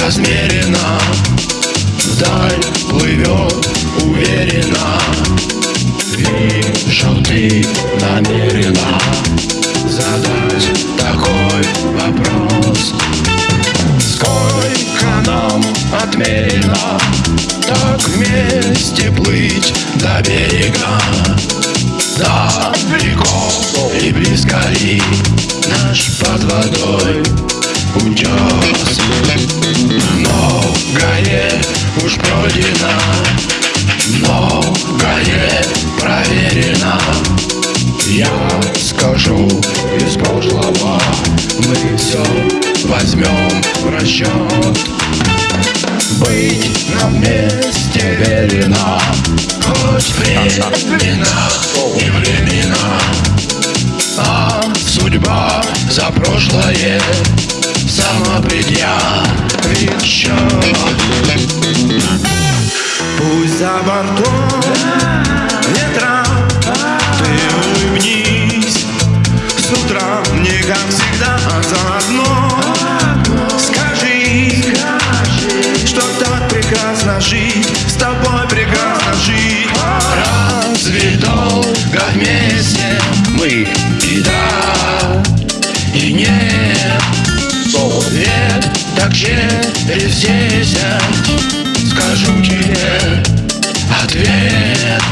размеренно Вдаль плывет уверенно. Вижу, ты намерена Задать такой вопрос. Сколько нам отмерено? Так вместе плыть до берега. Далеко и близко ли Наш под водой утес Многое уж пройдено Многое проверено. Я скажу из прошлого Мы все возьмем в расчет Быть на месте верено Хоть времена и времена А судьба за прошлое Предъявит Пусть за бортом ветра Ты улыбнись С утра мне, как всегда, заодно. Скажи, что так прекрасно жить С тобой прекрасно жить. Разве долго вместе мы и да, так через десять скажу тебе ответ.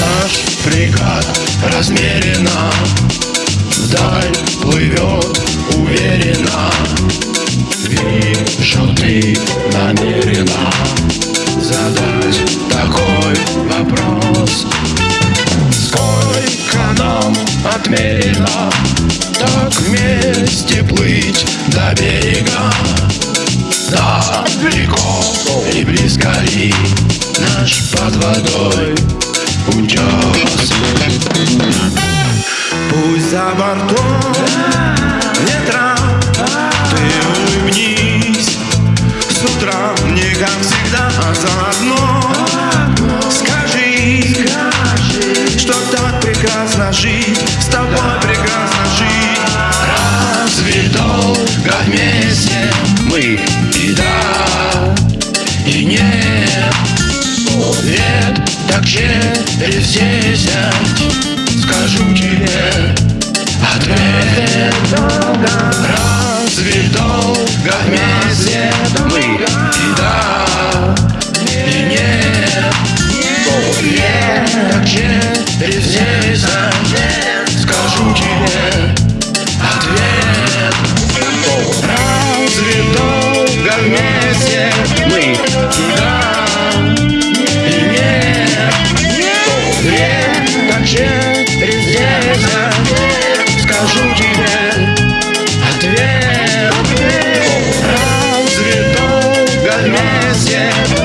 Наш фрегат размеренно отмерено Так вместе плыть до берега Далеко и близко ли Наш под водой утес Пусть за бортом ветра Ты улыбнись С утра мне, как всегда, заодно. Скажи, что так прекрасно жить нет Нет, так через десять скажу тебе ответ Разве долго вместе мы и да, и нет Нет, так через десять скажу тебе permanece.